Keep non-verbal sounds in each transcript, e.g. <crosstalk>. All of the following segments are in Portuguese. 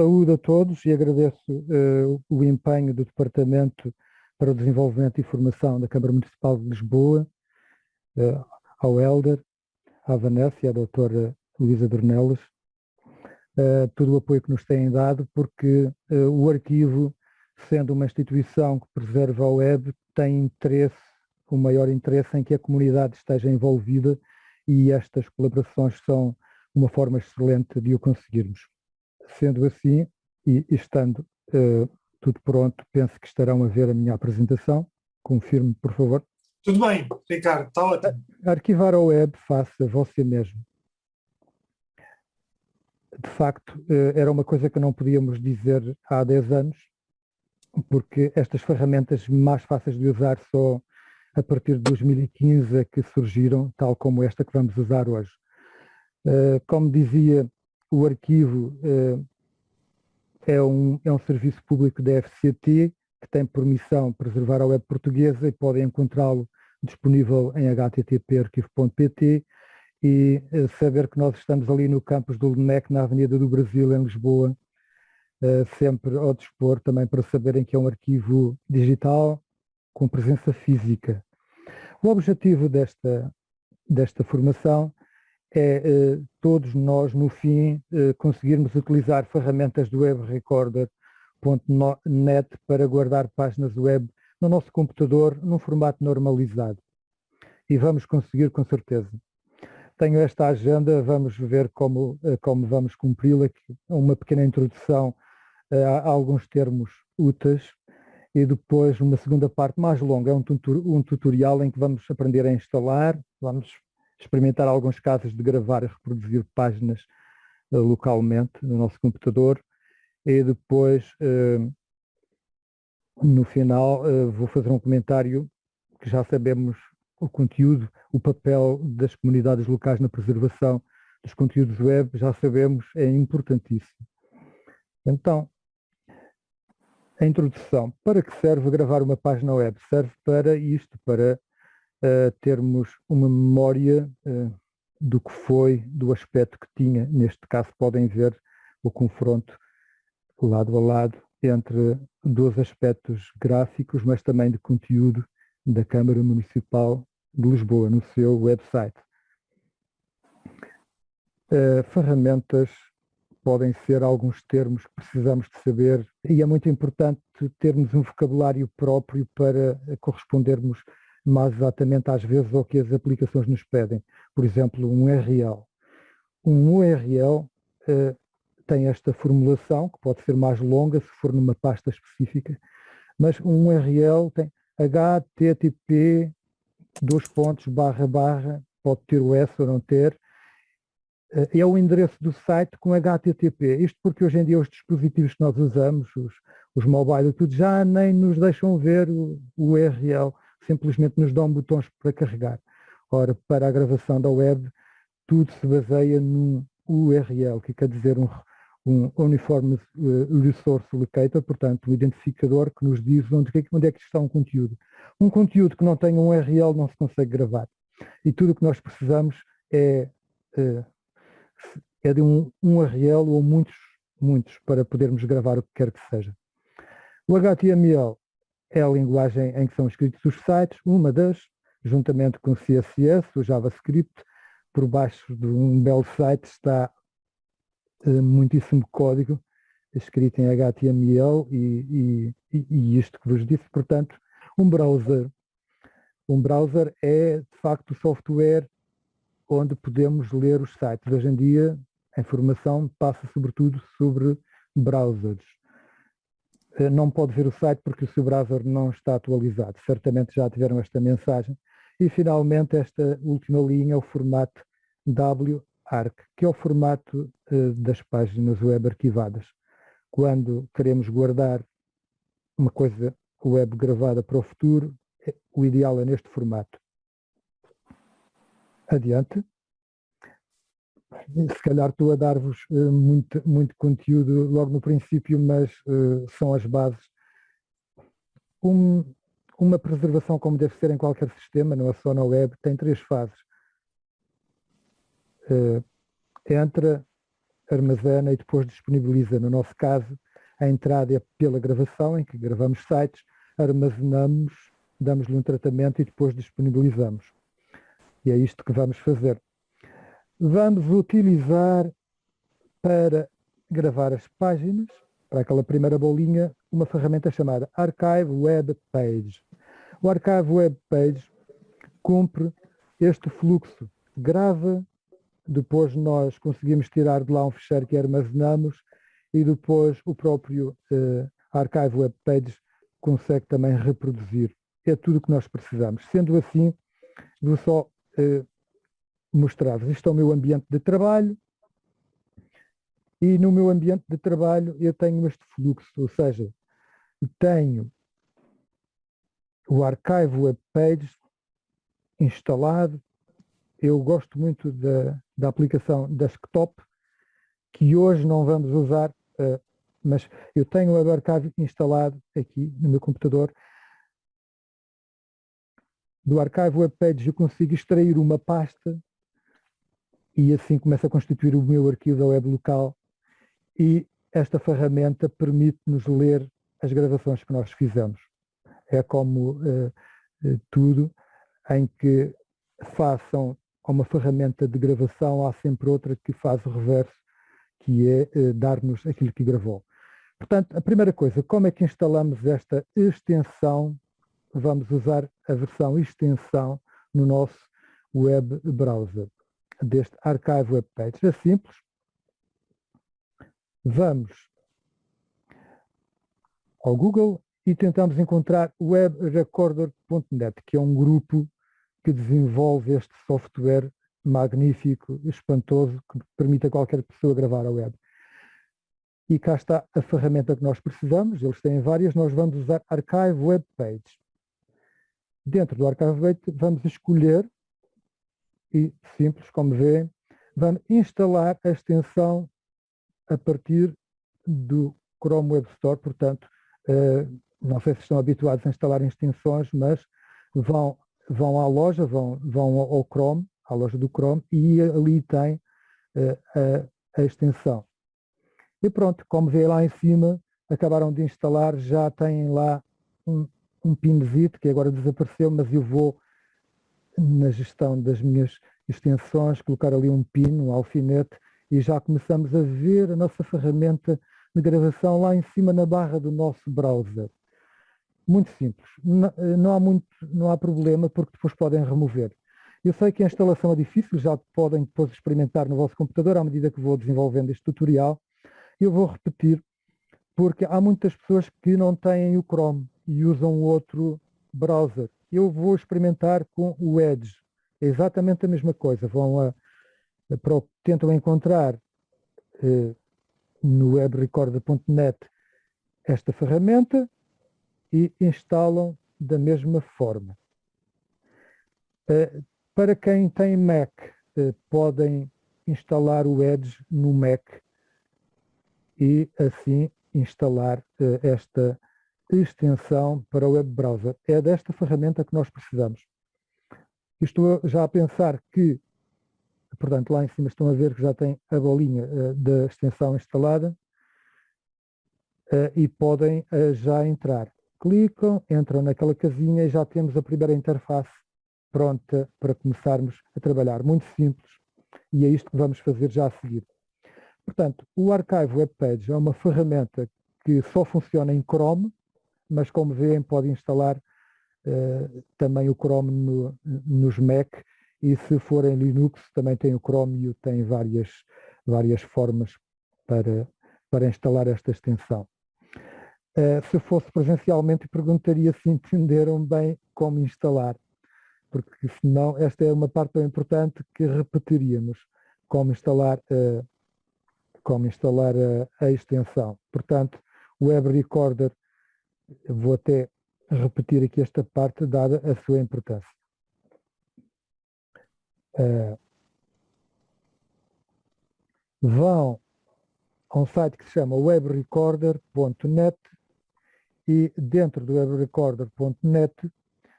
Saúdo a todos e agradeço uh, o empenho do Departamento para o Desenvolvimento e Formação da Câmara Municipal de Lisboa, uh, ao Helder, à Vanessa e à doutora Luísa Dornelas, uh, todo o apoio que nos têm dado, porque o arquivo, sendo uma instituição que preserva a web, tem interesse, o maior interesse em que a comunidade esteja envolvida e estas colaborações são uma forma excelente de o conseguirmos. Sendo assim, e estando uh, tudo pronto, penso que estarão a ver a minha apresentação. Confirme, por favor. Tudo bem, Ricardo, está ótimo. Arquivar a web faça você mesmo. De facto, uh, era uma coisa que não podíamos dizer há 10 anos, porque estas ferramentas mais fáceis de usar só a partir de 2015 é que surgiram, tal como esta que vamos usar hoje. Uh, como dizia o arquivo uh, é, um, é um serviço público da FCT que tem por missão preservar a web portuguesa e podem encontrá-lo disponível em http.arquivo.pt e uh, saber que nós estamos ali no campus do LNEC, na Avenida do Brasil, em Lisboa, uh, sempre ao dispor também para saberem que é um arquivo digital com presença física. O objetivo desta, desta formação é eh, todos nós, no fim, eh, conseguirmos utilizar ferramentas do Web Recorder.net para guardar páginas web no nosso computador num formato normalizado. E vamos conseguir com certeza. Tenho esta agenda, vamos ver como, eh, como vamos cumpri-la, uma pequena introdução a alguns termos úteis e depois uma segunda parte mais longa, é um tutorial em que vamos aprender a instalar, vamos experimentar alguns casos de gravar e reproduzir páginas uh, localmente no nosso computador e depois, uh, no final, uh, vou fazer um comentário que já sabemos o conteúdo, o papel das comunidades locais na preservação dos conteúdos web, já sabemos, é importantíssimo. Então, a introdução. Para que serve gravar uma página web? Serve para isto, para uh, termos uma memória uh, do que foi, do aspecto que tinha. Neste caso podem ver o confronto lado a lado entre dois aspectos gráficos, mas também de conteúdo da Câmara Municipal de Lisboa, no seu website. Uh, ferramentas podem ser alguns termos que precisamos de saber e é muito importante termos um vocabulário próprio para correspondermos mais exatamente às vezes ao que as aplicações nos pedem. Por exemplo, um URL. Um URL uh, tem esta formulação, que pode ser mais longa se for numa pasta específica, mas um URL tem http dois pontos barra barra, pode ter o S ou não ter, uh, é o endereço do site com HTTP. Isto porque hoje em dia os dispositivos que nós usamos, os, os mobile, tudo já nem nos deixam ver o, o URL simplesmente nos dão botões para carregar. Ora, para a gravação da web, tudo se baseia num URL, que quer dizer um, um Uniform eh, Resource Locator, portanto, um identificador que nos diz onde, onde é que está um conteúdo. Um conteúdo que não tem um URL não se consegue gravar. E tudo o que nós precisamos é, é, é de um, um URL ou muitos, muitos, para podermos gravar o que quer que seja. O HTML é a linguagem em que são escritos os sites, uma das, juntamente com o CSS, o JavaScript, por baixo de um belo site está uh, muitíssimo código escrito em HTML e, e, e, isto que vos disse, portanto, um browser. Um browser é, de facto, o software onde podemos ler os sites. Hoje em dia, a informação passa sobretudo sobre browsers. Eh, não pode ver o site porque o seu browser não está atualizado. Certamente já tiveram esta mensagem. E finalmente esta última linha é o formato WARC, que é o formato uh, das páginas web arquivadas. Quando queremos guardar uma coisa web gravada para o futuro, é, o ideal é neste formato. Adiante se calhar estou a dar-vos uh, muito, muito conteúdo logo no princípio, mas uh, são as bases. Um, uma preservação como deve ser em qualquer sistema, não é só na web, tem três fases. Uh, entra armazena e depois disponibiliza. No nosso caso, a entrada é pela gravação, em que gravamos sites, armazenamos, damos-lhe um tratamento e depois disponibilizamos. E é isto que vamos fazer. Vamos utilizar para gravar as páginas, para aquela primeira bolinha, uma ferramenta chamada Archive Web Page. O Archive Web Page cumpre este fluxo. Grava, depois nós conseguimos tirar de lá um ficheiro que armazenamos e depois o próprio uh, Archive Web Page consegue também reproduzir. É tudo o que nós precisamos. Sendo assim, vou só uh, mostrar-vos. Isto é o meu ambiente de trabalho e no meu ambiente de trabalho eu tenho este fluxo, ou seja, tenho o Archive Web Page instalado. Eu gosto muito da, da aplicação Desktop, que hoje não vamos usar, uh, mas eu tenho o Archive instalado aqui no meu computador. Do Archive Web Page eu consigo extrair uma pasta e assim começa a constituir o meu arquivo da web local e esta ferramenta permite-nos ler as gravações que nós fizemos. É como uh, tudo, em que façam uma ferramenta de gravação, há sempre outra que faz o reverso, que é uh, dar-nos aquilo que gravou. Portanto, a primeira coisa, como é que instalamos esta extensão? Vamos usar a versão extensão no nosso web browser, deste Archive Web Page. É simples. Vamos ao Google e tentamos encontrar webrecorder.net, que é um grupo que desenvolve este software magnífico, espantoso, que permite a qualquer pessoa gravar a web. E cá está a ferramenta que nós precisamos, eles têm várias, nós vamos usar Archive Web Page. Dentro do Archive Web vamos escolher, e simples, como vêem, vamos instalar a extensão a partir do Chrome Web Store, portanto, uh, não sei se estão habituados a instalar extensões, mas vão, vão à loja, vão, vão ao Chrome, à loja do Chrome, e ali tem uh, a, a, extensão. E pronto, como vê lá em cima, acabaram de instalar, já têm lá um, um pinzito que agora desapareceu, mas eu vou na gestão das minhas extensões, colocar ali um pin, um alfinete, e já começamos a ver a nossa ferramenta de gravação lá em cima na barra do nosso browser. Muito simples, não, não, há, muito, não há problema porque depois podem remover. Eu sei que a instalação é difícil, já podem depois experimentar no vosso computador à medida que vou desenvolvendo este tutorial. Eu vou repetir, porque há muitas pessoas que não têm o Chrome e usam outro browser. Eu vou experimentar com o Edge. É exatamente a mesma coisa. Vão a, a tentam encontrar eh, no webrecorder.net esta ferramenta e instalam da mesma forma. Uh, para quem tem Mac, uh, podem instalar o Edge no Mac e assim instalar uh, esta extensão para o web browser. É desta ferramenta que nós precisamos. Estou já a pensar que, portanto, lá em cima estão a ver que já tem a bolinha da extensão instalada e podem já entrar clicam, entram naquela casinha e já temos a primeira interface pronta para começarmos a trabalhar. Muito simples e é isto que vamos fazer já a seguir. Portanto, o Archive Web Page é uma ferramenta que só funciona em Chrome, mas como veem pode instalar uh, também o Chrome no, nos Mac e se for em Linux também tem o Chrome e tem várias, várias formas para, para instalar esta extensão. Uh, se fosse presencialmente, perguntaria se <laughs> entenderam bem como instalar, porque senão esta é uma parte tão importante que repetiríamos, como instalar, uh, como instalar a, a extensão. Portanto, o Web Recorder, vou até repetir aqui esta parte, dada a sua importância. Uh, vão a um site que se chama webrecorder.net e dentro do webrecorder.net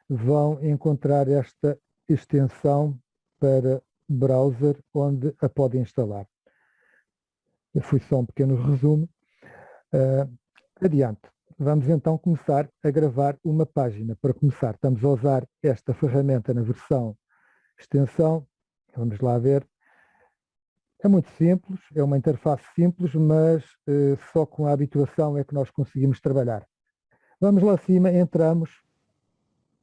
vão encontrar esta extensão para browser onde a podem instalar. Foi só um pequeno resumo. Uh, adiante. Vamos então começar a gravar uma página. Para começar, estamos a usar esta ferramenta na versão extensão. Vamos lá ver. É muito simples, é uma interface simples, mas uh, só com a habituação é que nós conseguimos trabalhar. Vamos lá acima, entramos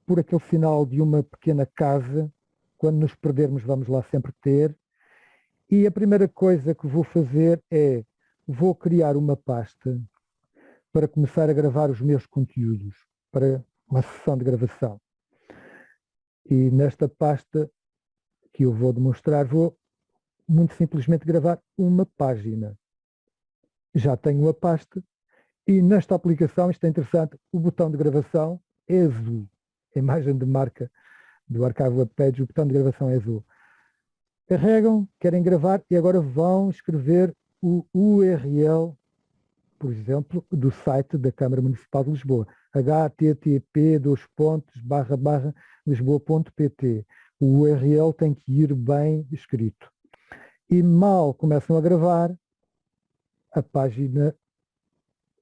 por aquele sinal de uma pequena casa. Quando nos perdermos, vamos lá sempre ter. E a primeira coisa que vou fazer é, vou criar uma pasta para começar a gravar os meus conteúdos, para uma sessão de gravação. E nesta pasta que eu vou demonstrar, vou muito simplesmente gravar uma página. Já tenho a pasta e nesta aplicação, isto é interessante, o botão de gravação é azul. A imagem de marca do Archive Web Page, o botão de gravação é azul. Carregam, querem gravar e agora vão escrever o URL, por exemplo, do site da Câmara Municipal de Lisboa. http lisboa.pt O URL tem que ir bem escrito e mal começam a gravar, a página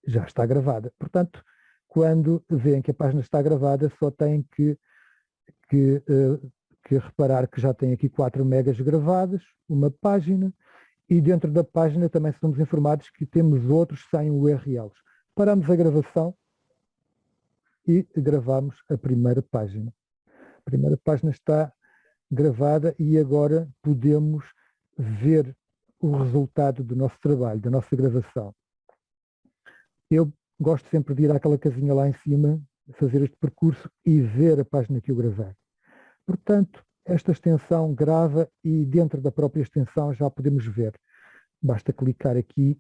já está gravada. Portanto, quando veem que a página está gravada, só têm que, que, uh, que reparar que já tem aqui 4 megas gravadas, uma página, e dentro da página também somos informados que temos outros sem URLs. Paramos a gravação e gravamos a primeira página. A primeira página está gravada e agora podemos ver o resultado do nosso trabalho, da nossa gravação. Eu gosto sempre de ir àquela casinha lá em cima, fazer este percurso e ver a página que eu gravei. Portanto, esta extensão grava e dentro da própria extensão já podemos ver. Basta clicar aqui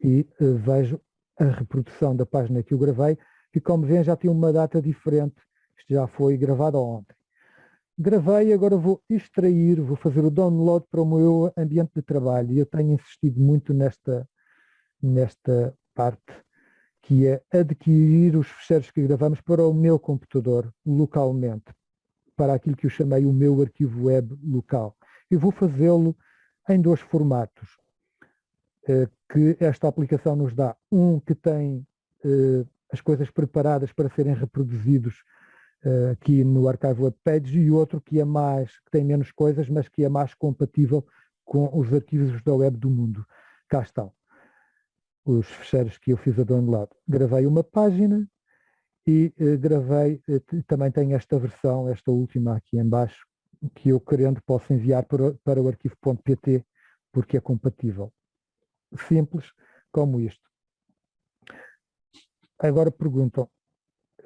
e uh, vejo a reprodução da página que eu gravei, que como veem já tem uma data diferente, isto já foi gravado ontem. Gravei, agora vou extrair, vou fazer o download para o meu ambiente de trabalho eu tenho insistido muito nesta, nesta parte, que é adquirir os fecheiros que gravamos para o meu computador localmente, para aquilo que eu chamei o meu arquivo web local. Eu vou fazê-lo em dois formatos eh, que esta aplicação nos dá. Um que tem eh, as coisas preparadas para serem reproduzidos uh, aqui no Archive Web Page e outro que é mais, que tem menos coisas, mas que é mais compatível com os arquivos da web do mundo. Cá estão os fecheiros que eu fiz a download. Gravei uma página e uh, gravei, uh, também tenho esta versão, esta última aqui em baixo, que eu querendo posso enviar para, para o arquivo.pt porque é compatível. Simples como isto. Agora perguntam,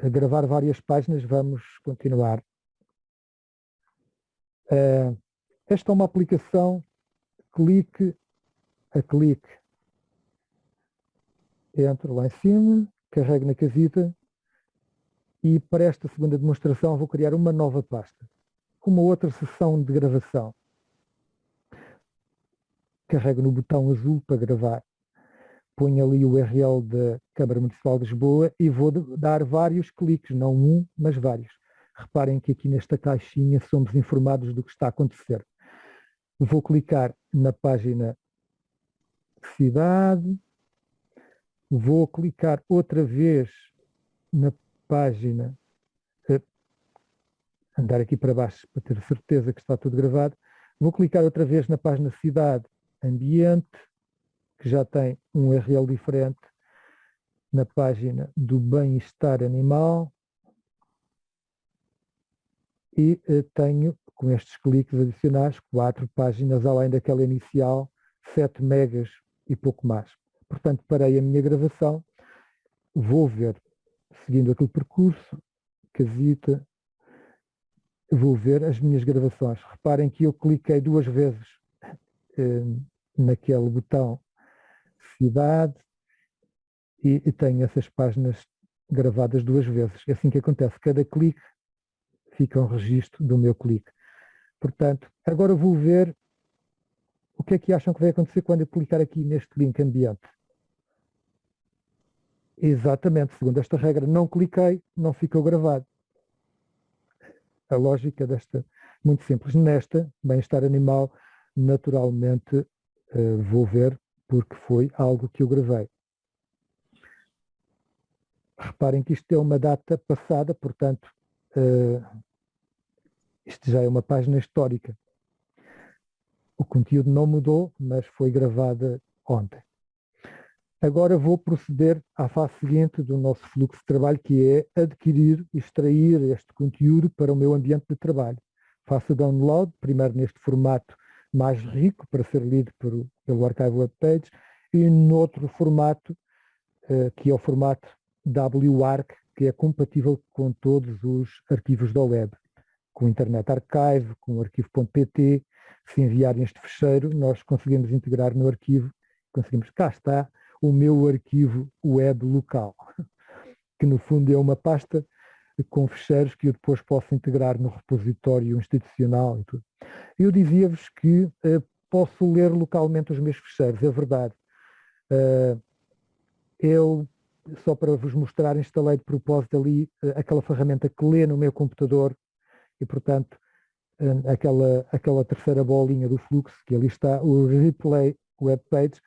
a gravar várias páginas, vamos continuar. Uh, esta é uma aplicação clique a clique. Entro lá em cima, carrego na casita e para esta segunda demonstração vou criar uma nova pasta. Uma outra sessão de gravação. Carrego no botão azul para gravar ponho ali o URL da Câmara Municipal de Lisboa e vou dar vários cliques, não um, mas vários. Reparem que aqui nesta caixinha somos informados do que está a acontecer. Vou clicar na página cidade, vou clicar outra vez na página, eh, andar aqui para baixo para ter certeza que está tudo gravado, vou clicar outra vez na página cidade, ambiente, que já tem um URL diferente na página do bem-estar animal e eh, tenho, com estes cliques adicionais, quatro páginas além daquela inicial, 7 megas e pouco mais. Portanto, parei a minha gravação, vou ver, seguindo aquele percurso, casita, vou ver as minhas gravações. Reparem que eu cliquei duas vezes eh, naquele botão cidade e, e tenho essas páginas gravadas duas vezes. É assim que acontece. Cada clique fica um registro do meu clique. Portanto, agora vou ver o que é que acham que vai acontecer quando eu clicar aqui neste link ambiente. Exatamente, segundo esta regra, não cliquei, não ficou gravado. A lógica desta, muito simples. Nesta, bem-estar animal, naturalmente uh, vou ver porque foi algo que eu gravei. Reparem que isto é uma data passada, portanto, uh, isto já é uma página histórica. O conteúdo não mudou, mas foi gravada ontem. Agora vou proceder à fase seguinte do nosso fluxo de trabalho, que é adquirir extrair este conteúdo para o meu ambiente de trabalho. Faço o download, primeiro neste formato mais rico, para ser lido por, pelo Archive Web Page, e noutro formato, uh, que é o formato WARC, que é compatível com todos os arquivos da web, com o Internet Archive, com o arquivo.pt. Se enviarem este fecheiro, nós conseguimos integrar no arquivo, conseguimos, cá está, o meu arquivo web local, <laughs> que no fundo é uma pasta com fecheiros que eu depois posso integrar no repositório institucional e tudo. Eu dizia-vos que uh, posso ler localmente os meus fecheiros, é verdade. Uh, eu, só para vos mostrar, instalei de propósito ali uh, aquela ferramenta que lê no meu computador e, portanto, aquela, aquela terceira bolinha do fluxo, que ali está, o replay web page,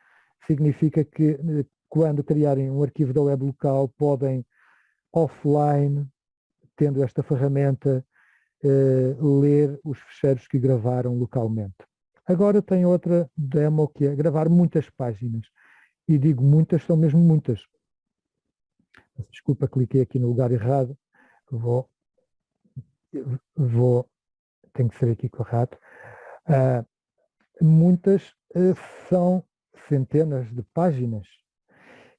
significa que eh, quando criarem um arquivo da web local podem offline, tendo esta ferramenta, eh, ler os ficheiros que gravaram localmente. Agora tem outra demo que é gravar muitas páginas. E digo muitas, são mesmo muitas. Desculpa, cliquei aqui no lugar errado. Vou, vou, tem que ser aqui correto. Uh, muitas uh, são centenas de páginas.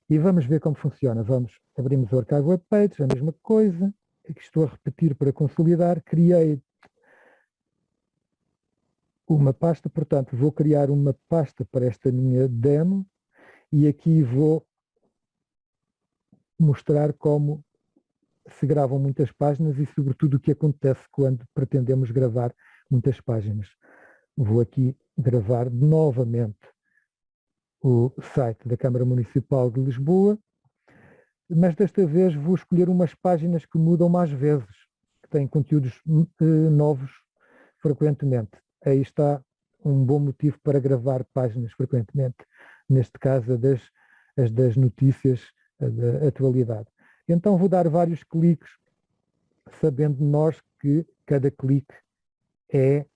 E vamos ver como funciona. Vamos, abrimos o Archive Web Page, a mesma coisa, que estou a repetir para consolidar, criei uma pasta, portanto vou criar uma pasta para esta minha demo e aqui vou mostrar como se gravam muitas páginas e sobretudo o que acontece quando pretendemos gravar muitas páginas. Vou aqui gravar novamente o site da Câmara Municipal de Lisboa, mas desta vez vou escolher umas páginas que mudam mais vezes, que têm conteúdos uh, novos frequentemente. Aí está um bom motivo para gravar páginas frequentemente, neste caso das, as das notícias da atualidade. Então vou dar vários cliques, sabendo nós que cada clique é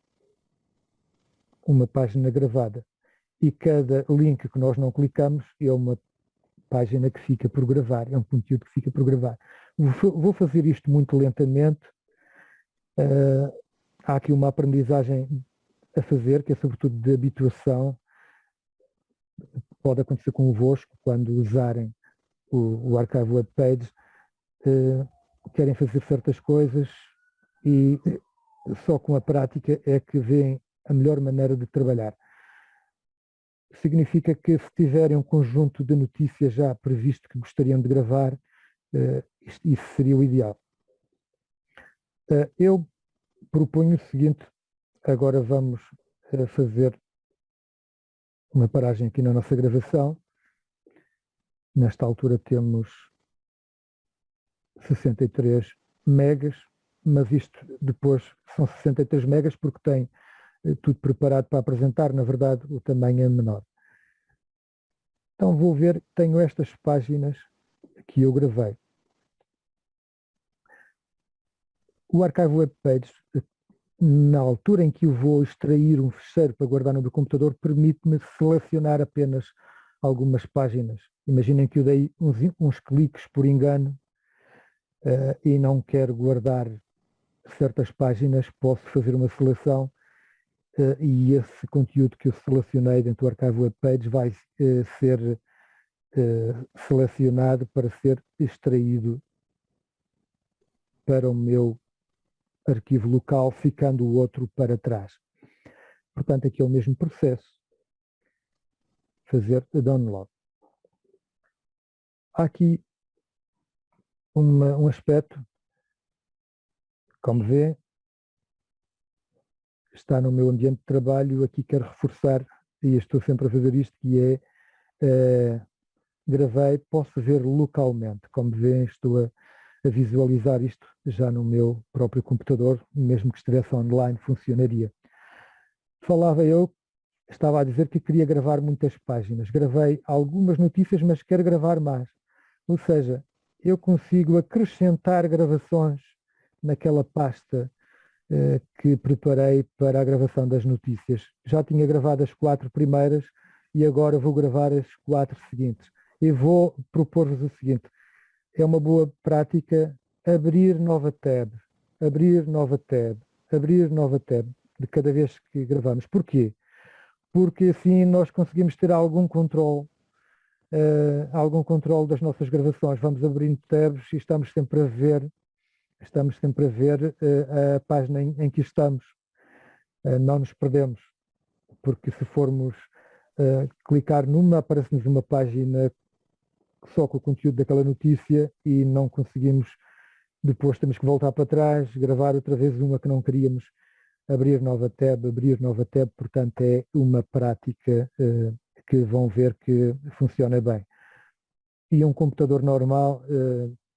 uma página gravada e cada link que nós não clicamos é uma página que fica por gravar, é um conteúdo que fica por gravar. Vou fazer isto muito lentamente. Uh, há aqui uma aprendizagem a fazer, que é sobretudo de habituação. Pode acontecer convosco quando usarem o, o Archive Web Page, uh, querem fazer certas coisas e só com a prática é que veem a melhor maneira de trabalhar significa que se tiverem um conjunto de notícias já previsto que gostariam de gravar, uh, isso seria o ideal. Uh, eu proponho o seguinte, agora vamos uh, fazer uma paragem aqui na nossa gravação. Nesta altura temos 63 megas, mas isto depois são 63 megas porque tem tudo preparado para apresentar, na verdade o tamanho é menor. Então vou ver, tenho estas páginas que eu gravei. O Archive Web Page, na altura em que eu vou extrair um fecheiro para guardar no meu computador, permite-me selecionar apenas algumas páginas. Imaginem que eu dei uns, uns cliques por engano uh, e não quero guardar certas páginas, posso fazer uma seleção e esse conteúdo que eu selecionei dentro do Archive Web Page vai uh, ser uh, selecionado para ser extraído para o meu arquivo local, ficando o outro para trás. Portanto, aqui é o mesmo processo. Fazer download. Há aqui uma, um aspecto, como vê, está no meu ambiente de trabalho, aqui quero reforçar, e estou sempre a fazer isto, que é, é gravei, posso ver localmente. Como veem, estou a, a, visualizar isto já no meu próprio computador, mesmo que estivesse online, funcionaria. Falava eu estava a dizer que queria gravar muitas páginas. Gravei algumas notícias, mas quero gravar mais. Ou seja, eu consigo acrescentar gravações naquela pasta que preparei para a gravação das notícias. Já tinha gravado as quatro primeiras e agora vou gravar as quatro seguintes. E vou propor-vos o seguinte, é uma boa prática abrir nova tab, abrir nova tab, abrir nova tab de cada vez que gravamos. Porquê? Porque assim nós conseguimos ter algum controle, uh, algum controle das nossas gravações. Vamos abrindo tabs e estamos sempre a ver, estamos sempre a ver uh, a página em, em que estamos. Uh, não nos perdemos, porque se formos clicar numa, aparece-nos uma página só com o conteúdo daquela notícia e não conseguimos, depois temos que voltar para trás, gravar outra vez uma que não queríamos, abrir nova tab, abrir nova tab, portanto é uma prática que vão ver que funciona bem. E um computador normal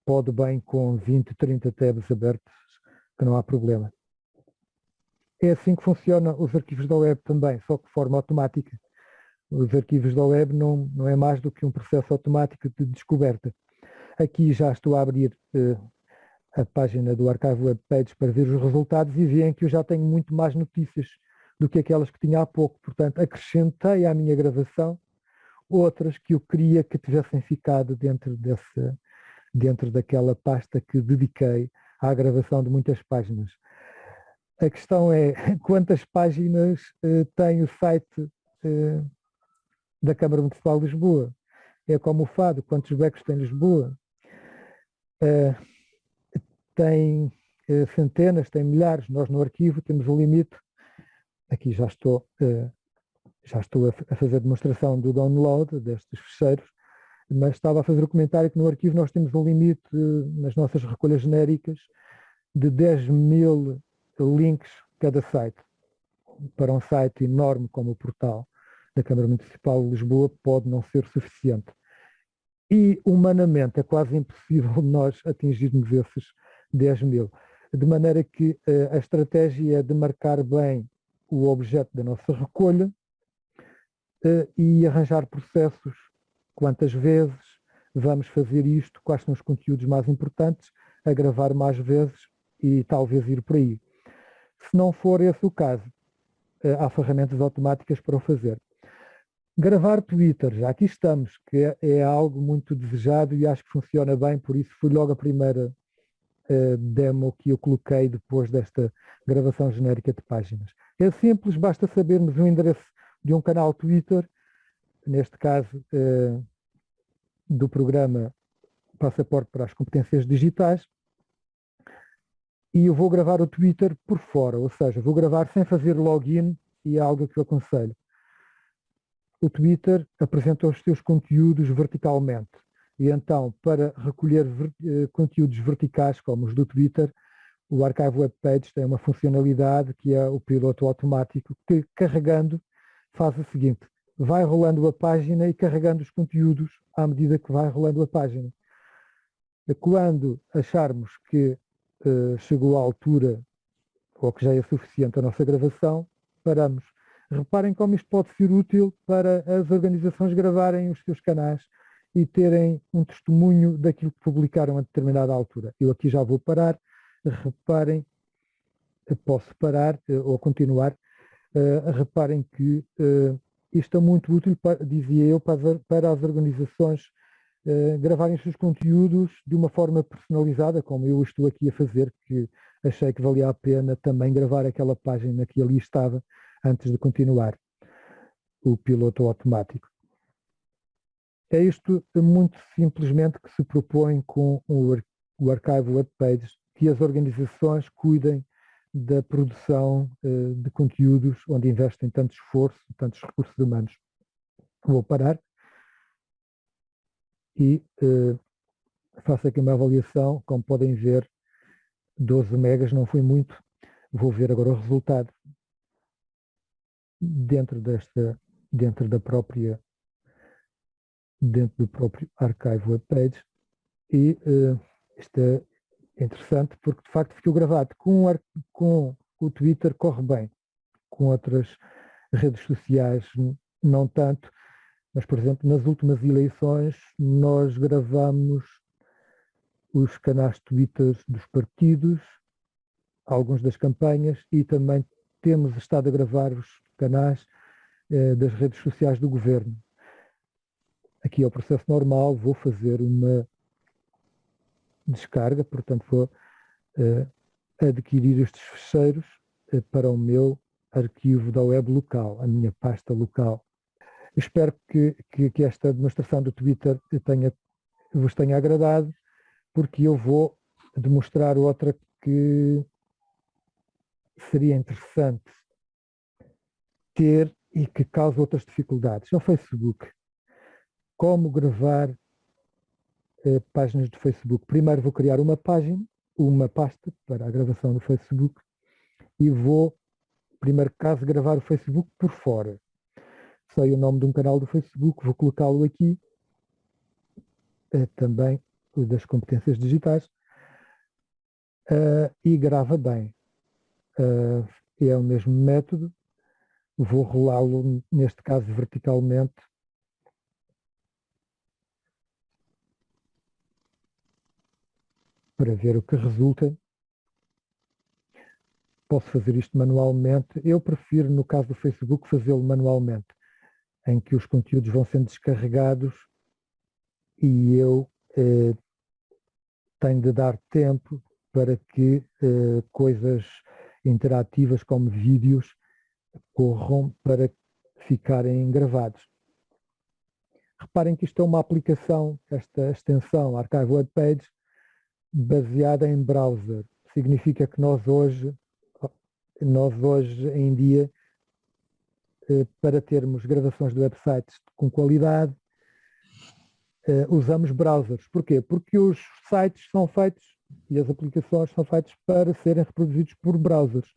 pode bem com 20, 30 tabs abertos, que não há problema. É assim que funcionam os arquivos da web também, só que de forma automática os arquivos da web não, não é mais do que um processo automático de descoberta. Aqui já estou a abrir uh, a página do arquivo web pages para ver os resultados e veem que eu já tenho muito mais notícias do que aquelas que tinha há pouco. Portanto, acrescentei à minha gravação outras que eu queria que tivessem ficado dentro, desse, dentro daquela pasta que dediquei à gravação de muitas páginas. A questão é <laughs> quantas páginas uh, tem o site uh, da Câmara Municipal de Lisboa. É como o Fado, quantos becos tem Lisboa? Uh, tem uh, centenas, tem milhares. Nós no arquivo temos o limite. Aqui já estou, uh, já estou a, a fazer demonstração do download destes fecheiros, mas estava a fazer o comentário que no arquivo nós temos um limite nas nossas recolhas genéricas de 10 mil links cada site. Para um site enorme como o portal da Câmara Municipal de Lisboa pode não ser suficiente. E, humanamente, é quase impossível <laughs> nós atingirmos esses 10 mil. De maneira que uh, a estratégia é de marcar bem o objeto da nossa recolha uh, e arranjar processos. Quantas vezes vamos fazer isto, quais são os conteúdos mais importantes, a gravar mais vezes e talvez ir por aí. Se não for esse o caso, uh, há ferramentas automáticas para o fazer. Gravar Twitter, já aqui estamos, que é, é, algo muito desejado e acho que funciona bem, por isso foi logo a primeira uh, demo que eu coloquei depois desta gravação genérica de páginas. É simples, basta sabermos o endereço de um canal Twitter, neste caso uh, do programa Passaporte para as Competências Digitais, e eu vou gravar o Twitter por fora, ou seja, vou gravar sem fazer login e é algo que eu aconselho o Twitter apresenta os seus conteúdos verticalmente. E então, para recolher eh, conteúdos verticais como os do Twitter, o Archive Web Page tem uma funcionalidade que é o piloto automático, que carregando faz o seguinte, vai rolando a página e carregando os conteúdos à medida que vai rolando a página. Quando acharmos que uh, chegou à altura ou que já é suficiente a nossa gravação, paramos Reparem como isto pode ser útil para as organizações gravarem os seus canais e terem um testemunho daquilo que publicaram a determinada altura. Eu aqui já vou parar, reparem, posso parar eh, ou continuar, uh, reparem que uh, isto é muito útil, para, dizia eu, para, para as organizações uh, gravarem os seus conteúdos de uma forma personalizada, como eu estou aqui a fazer, que achei que valia a pena também gravar aquela página que ali estava, antes de continuar o piloto automático. É isto muito simplesmente que se propõe com o, o Archive Web Pages, que as organizações cuidem da produção uh, de conteúdos onde investem tanto esforço, tantos recursos humanos. Vou parar. E uh, faço aqui uma avaliação, como podem ver, 12 megas não foi muito, vou ver agora o resultado dentro desta, dentro da própria, dentro do próprio archive webpage. E uh, é interessante porque de facto ficou gravado com, com o Twitter corre bem, com outras redes sociais não tanto, mas, por exemplo, nas últimas eleições nós gravamos os canais Twitter dos partidos, alguns das campanhas e também temos estado a gravar os canais eh, das redes sociais do governo. Aqui é o processo normal, vou fazer uma descarga, portanto vou eh, adquirir estes fecheiros eh, para o meu arquivo da web local, a minha pasta local. Espero que, que, que esta demonstração do Twitter tenha, vos tenha agradado, porque eu vou demonstrar outra que seria interessante ter e que causa outras dificuldades. É o Facebook. Como gravar eh, páginas do Facebook? Primeiro vou criar uma página, uma pasta para a gravação do Facebook e vou, primeiro caso, gravar o Facebook por fora sei o nome de um canal do Facebook, vou colocá-lo aqui, é também das competências digitais, uh, e grava bem. Uh, é o mesmo método, vou rolá-lo, neste caso verticalmente, para ver o que resulta. Posso fazer isto manualmente. Eu prefiro, no caso do Facebook, fazê-lo manualmente em que os conteúdos vão sendo descarregados e eu eh, tenho de dar tempo para que eh, coisas interativas como vídeos corram para ficarem gravados. Reparem que isto é uma aplicação, esta extensão Archive Web Page, baseada em browser. Significa que nós hoje, nós hoje em dia eh, para termos gravações de websites com qualidade, eh, usamos browsers. Porquê? Porque os sites são feitos e as aplicações são feitas para serem reproduzidos por browsers.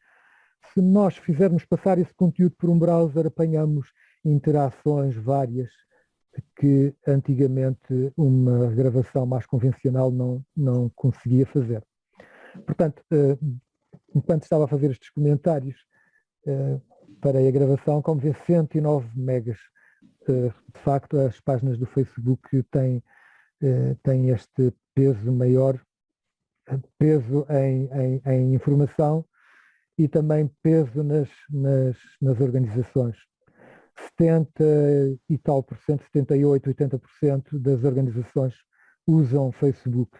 Se nós fizermos passar esse conteúdo por um browser, apanhamos interações várias que antigamente uma gravação mais convencional não, não conseguia fazer. Portanto, eh, enquanto estava a fazer estes comentários, para a gravação, como vê, 109 megas. Eh, de facto, as páginas do Facebook têm, eh, têm este peso maior, peso em, em, em informação e também peso nas, nas, nas organizações. 70 e tal por cento, 78, 80% das organizações usam Facebook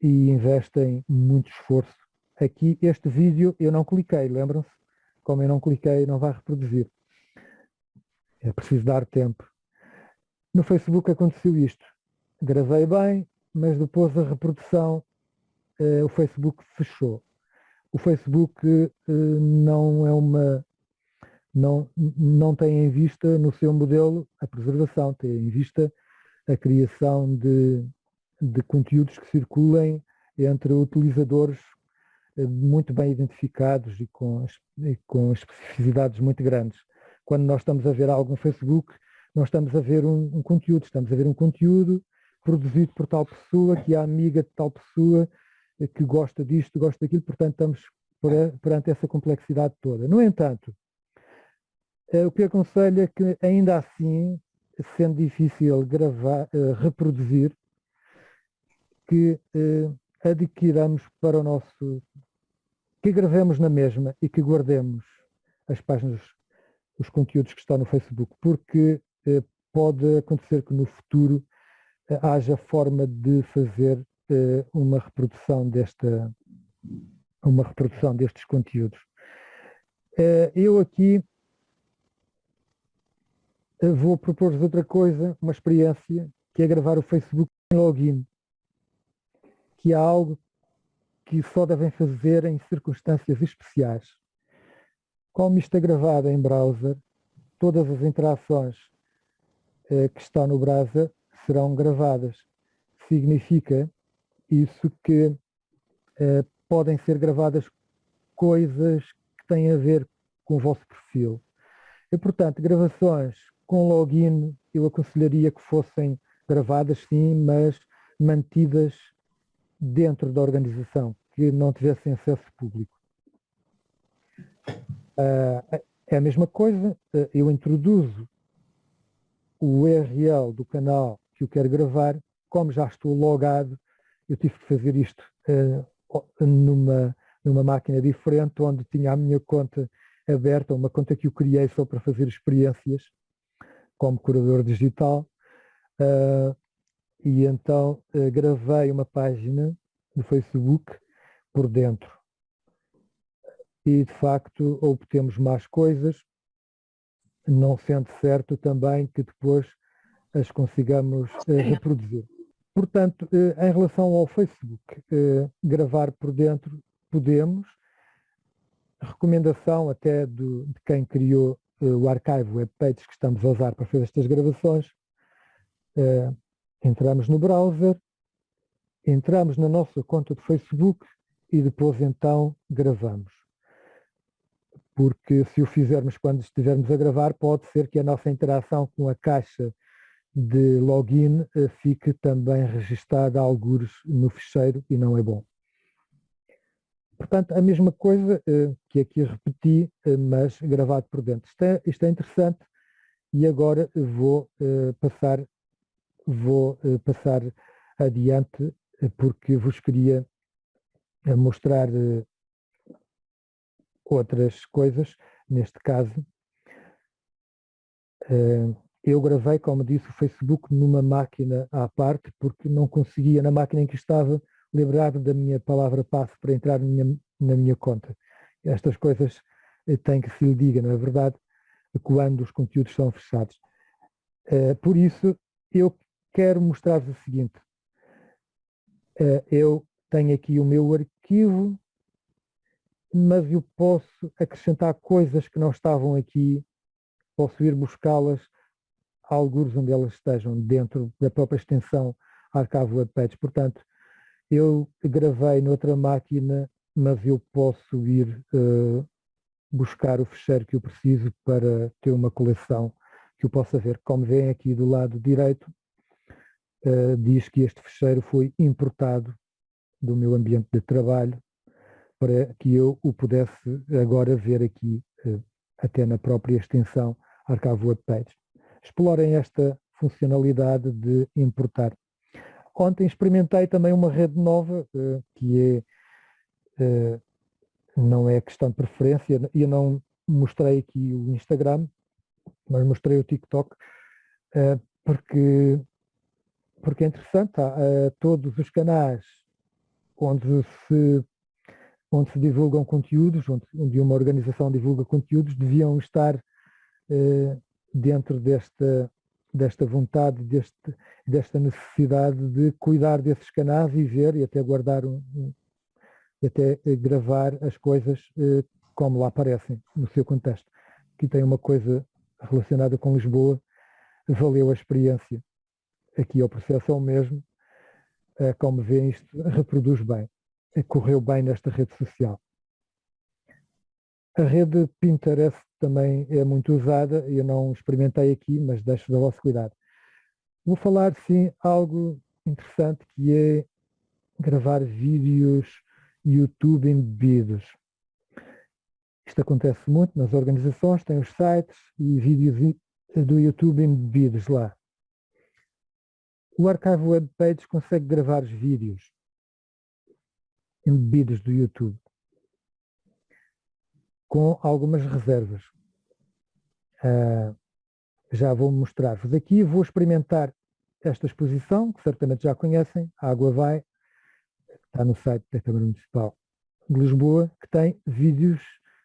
e investem muito esforço. Aqui, este vídeo eu não cliquei, lembram-se? como eu não cliquei, não vai reproduzir. É preciso dar tempo. No Facebook aconteceu isto. Gravei bem, mas depois a reprodução, eh, o Facebook fechou. O Facebook eh, não é uma não, não tem em vista no seu modelo a preservação, tem em vista a criação de, de conteúdos que circulem entre utilizadores eh, muito bem identificados e com, e com especificidades muito grandes. Quando nós estamos a ver algo no Facebook, nós estamos a ver um, um, conteúdo, estamos a ver um conteúdo produzido por tal pessoa, que é amiga de tal pessoa, eh, que gosta disto, gosta daquilo, portanto estamos perante essa complexidade toda. No entanto, o que aconselho é que ainda assim, sendo difícil gravar, reproduzir, que adquiramos para o nosso, que gravemos na mesma e que guardemos as páginas, os conteúdos que estão no Facebook, porque eh, pode acontecer que no futuro eh, haja forma de fazer eh, uma reprodução desta, uma reprodução destes conteúdos. Eh, eu aqui eh, vou propor-vos outra coisa, uma experiência, que é gravar o Facebook em login que há algo que só devem fazer em circunstâncias especiais. Como isto é gravado em browser, todas as interações eh, que estão no browser serão gravadas. Significa isso que eh, podem ser gravadas coisas que têm a ver com o vosso perfil. E, portanto, gravações com login eu aconselharia que fossem gravadas sim, mas mantidas dentro da organização que não tivessem acesso público. Uh, é a mesma coisa, eu introduzo o URL do canal que eu quero gravar, como já estou logado, eu tive que fazer isto numa, numa máquina diferente, onde tinha a minha conta aberta, uma conta que eu criei só para fazer experiências como curador digital, uh, e então uh, gravei uma página do Facebook por dentro. E de facto obtemos mais coisas, não sendo certo também que depois as consigamos uh, reproduzir. Portanto, em relação ao Facebook, gravar por dentro podemos, recomendação até do, de quem criou o archive webpages que estamos a usar para fazer estas gravações. Uh, entramos no browser, entramos na nossa conta de Facebook e depois então gravamos. Porque se o fizermos quando estivermos a gravar, pode ser que a nossa interação com a caixa de login uh, fique também registada a algures no ficheiro e não é bom. Portanto, a mesma coisa uh, que aqui repeti, uh, mas gravado por dentro. Isto é, isto é interessante e agora vou uh, passar, vou passar adiante porque vos queria mostrar outras coisas. Neste caso, eu gravei, como disse, o Facebook numa máquina à parte porque não conseguia, na máquina em que estava, lembrar da minha palavra passe para entrar na minha, na minha conta. Estas coisas eh, têm que se lhe diga, não é verdade? Quando os conteúdos são fechados. Uh, por isso, eu quero mostrar-vos o seguinte. Uh, eu tenho aqui o meu arquivo, mas eu posso acrescentar coisas que não estavam aqui, posso ir buscá-las alguns onde elas estejam dentro da própria extensão Archive Web Pages. Portanto, eu gravei noutra máquina, mas eu posso ir uh, buscar o fecheiro que eu preciso para ter uma coleção que eu possa ver. Como veem aqui do lado direito, uh, diz que este fecheiro foi importado do meu ambiente de trabalho para que eu o pudesse agora ver aqui, uh, até na própria extensão Archive Page. Explorem esta funcionalidade de importar. Ontem experimentei também uma rede nova, uh, que é, uh, não é questão de preferência, eu não mostrei aqui o Instagram, mas mostrei o TikTok, uh, porque, porque é interessante, todos os canais onde se, onde se divulgam conteúdos, onde, onde uma organização divulga conteúdos, deviam estar dentro desta, desta vontade, deste, desta necessidade de cuidar desses canais e ver e até guardar, um, até eh, gravar as coisas eh, como lá aparecem, no seu contexto. Aqui tem uma coisa relacionada com Lisboa, valeu a experiência. Aqui é o processo é o mesmo, eh, como vêem isto reproduz bem, correu bem nesta rede social. A rede Pinterest também é muito usada, eu não experimentei aqui, mas deixo da vosso cuidado. Vou falar, sim, algo interessante que é gravar vídeos YouTube embebidos. Isto acontece muito nas organizações, tem os sites e vídeos do YouTube embebidos lá. O Archive Web Pages consegue gravar os vídeos embebidos do YouTube com algumas reservas. Uh, já vou mostrar-vos aqui, vou experimentar esta exposição, que certamente já conhecem, a Água Vai, está no site da Câmara Municipal de Lisboa, que tem vídeos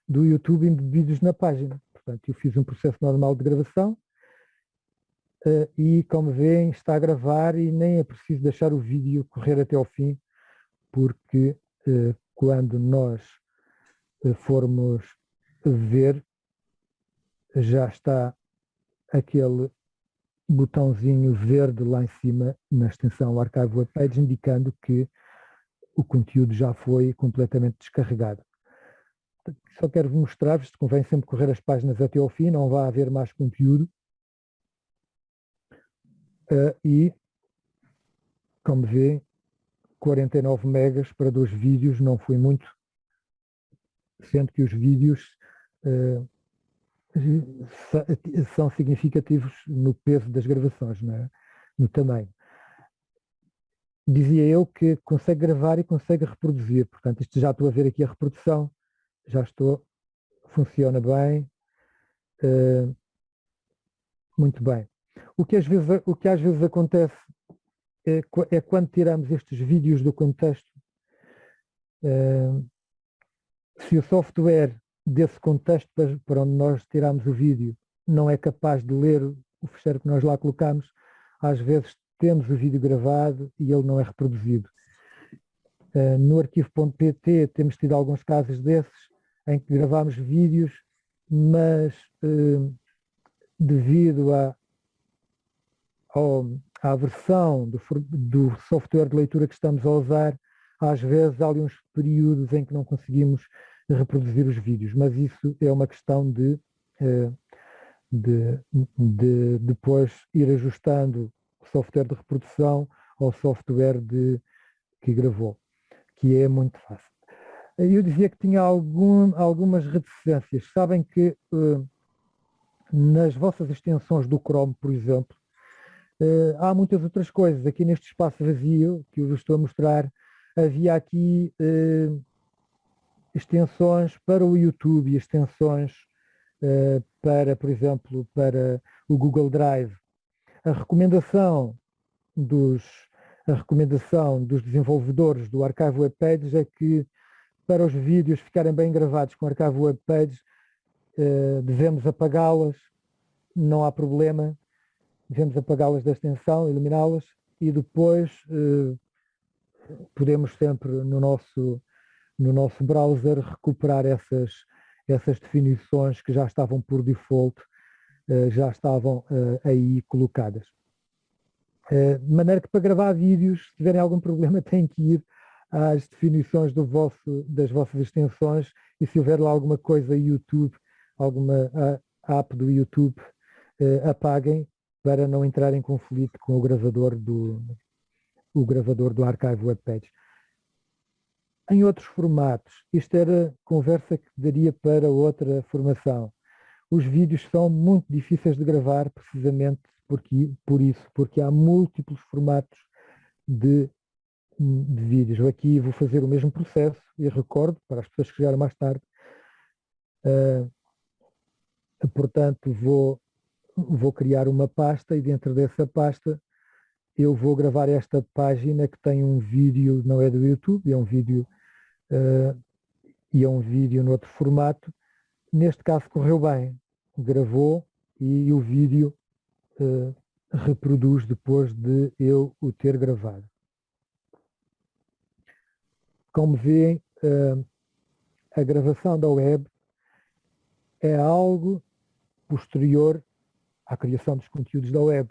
do YouTube embebidos na página. Portanto, eu fiz um processo normal de gravação uh, e, como veem, está a gravar e nem é preciso deixar o vídeo correr até ao fim, porque uh, quando nós formos ver, já está aquele botãozinho verde lá em cima na extensão Archive Web Page, indicando que o conteúdo já foi completamente descarregado. Só quero mostrar-vos, convém sempre correr as páginas até ao fim, não vai haver mais conteúdo. Uh, e, como vê, 49 megas para dois vídeos não foi muito, sendo que os vídeos são significativos no peso das gravações, é? no tamanho. Dizia eu que consegue gravar e consegue reproduzir, portanto, isto já estou a ver aqui a reprodução, já estou, funciona bem, uh, muito bem. O que, às vezes, o que às vezes acontece é, é quando tiramos estes vídeos do contexto, uh, se o software desse contexto para onde nós tiramos o vídeo não é capaz de ler o fecheiro que nós lá colocamos, às vezes temos o vídeo gravado e ele não é reproduzido. Uh, no arquivo.pt temos tido alguns casos desses em que gravamos vídeos, mas uh, devido à, à versão do, do software de leitura que estamos a usar, às vezes há ali uns períodos em que não conseguimos reproduzir os vídeos, mas isso é uma questão de, eh, de, de depois ir ajustando o software de reprodução ao software de, que gravou, que é muito fácil. Eu dizia que tinha algum, algumas reticências. Sabem que uh, nas vossas extensões do Chrome, por exemplo, há muitas outras coisas. Aqui neste espaço vazio que eu vos estou a mostrar, havia aqui extensões para o YouTube extensões uh, para, por exemplo, para o Google Drive. A recomendação dos, a recomendação dos desenvolvedores do Archive Web Pages é que para os vídeos ficarem bem gravados com o Archive Web Pages uh, devemos apagá-las, não há problema, devemos apagá-las da extensão, eliminá-las e depois uh, podemos sempre no nosso no nosso browser recuperar essas, essas definições que já estavam por default, eh, já estavam eh, aí colocadas. Eh, de maneira que para gravar vídeos, se tiverem algum problema, <laughs> têm que ir às definições vosso, das vossas extensões e se houver lá alguma coisa YouTube, alguma app do YouTube, apaguem para não entrar em conflito com o gravador do, o gravador do Archive Web Page em outros formatos. Isto era conversa que daria para outra formação. Os vídeos são muito difíceis de gravar precisamente porque, por isso, porque há múltiplos formatos de, de vídeos. Aqui vou fazer o mesmo processo e recordo para as pessoas que chegaram mais tarde. Uh, portanto, vou, vou criar uma pasta e dentro dessa pasta eu vou gravar esta página que tem um vídeo, não é do YouTube, é um vídeo uh, e é um vídeo noutro formato. Neste caso correu bem, gravou e o vídeo uh, reproduz depois de eu o ter gravado. Como veem, uh, a gravação da web é algo posterior à criação dos conteúdos da web.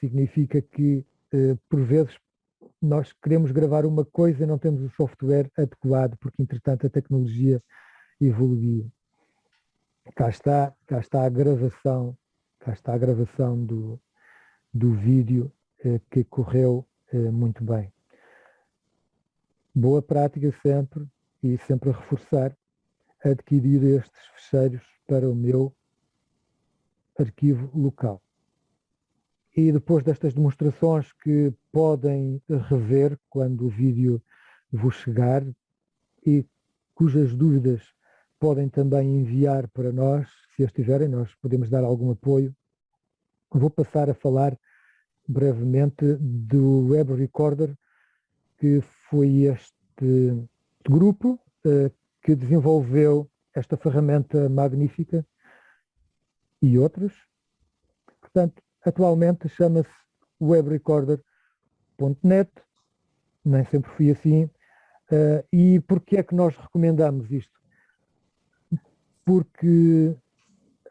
Significa que, por vezes, nós queremos gravar uma coisa e não temos o software adequado, porque entretanto a tecnologia evoluiu. Cá está, cá está a gravação, cá está a gravação do, do vídeo eh, que correu eh, muito bem. Boa prática sempre e sempre a reforçar adquirir estes fecheiros para o meu arquivo local e depois destas demonstrações que podem rever quando o vídeo vos chegar e cujas dúvidas podem também enviar para nós, se as tiverem, nós podemos dar algum apoio. Vou passar a falar brevemente do Web Recorder, que foi este grupo uh, que desenvolveu esta ferramenta magnífica e outras. Portanto, Atualmente chama-se webrecorder.net, nem sempre fui assim. Uh, e porquê é que nós recomendamos isto? Porque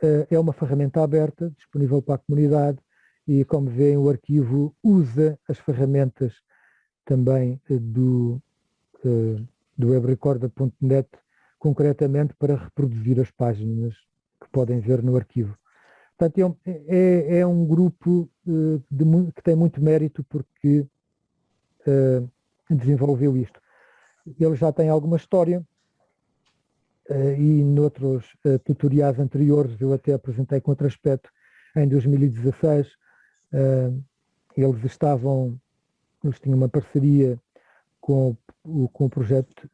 uh, é uma ferramenta aberta, disponível para a comunidade e, como veem, o arquivo usa as ferramentas também uh, do, do webrecorder.net concretamente para reproduzir as páginas que podem ver no arquivo. Portanto, é, é, é um grupo uh, de, que tem muito mérito porque uh, desenvolveu isto. Ele já tem alguma história, uh, e noutros uh, tutoriais anteriores eu até apresentei com outro aspecto em 2016 eles estavam, eles tinham uma parceria com o, com o projeto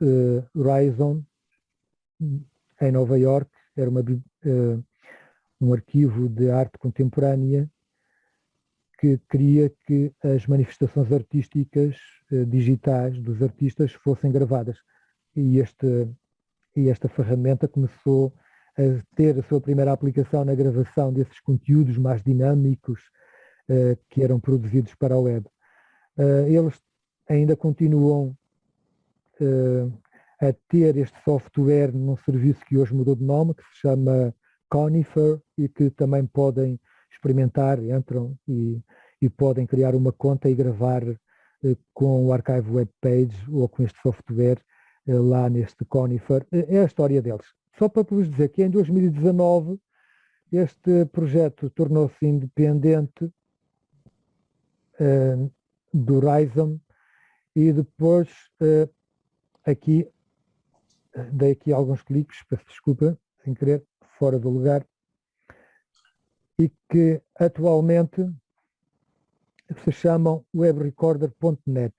Horizon em Nova York, era uma, um arquivo de arte contemporânea que queria que as manifestações artísticas eh, digitais dos artistas fossem gravadas. E, este, e esta ferramenta começou a ter a sua primeira aplicação na gravação desses conteúdos mais dinâmicos eh, que eram produzidos para a web. Eh, eles ainda continuam a ter este software num serviço que hoje mudou de nome, que se chama Conifer, e que também podem experimentar, entram e, e podem criar uma conta e gravar eh, com o Archive Web Page ou com este software eh, lá neste Conifer. Eh, é a história deles. Só para vos dizer que em 2019 este projeto tornou-se independente uh, do Horizon e depois uh, aqui dei aqui alguns cliques, peço desculpa, sem querer, fora do lugar, e que atualmente se chamam webrecorder.net.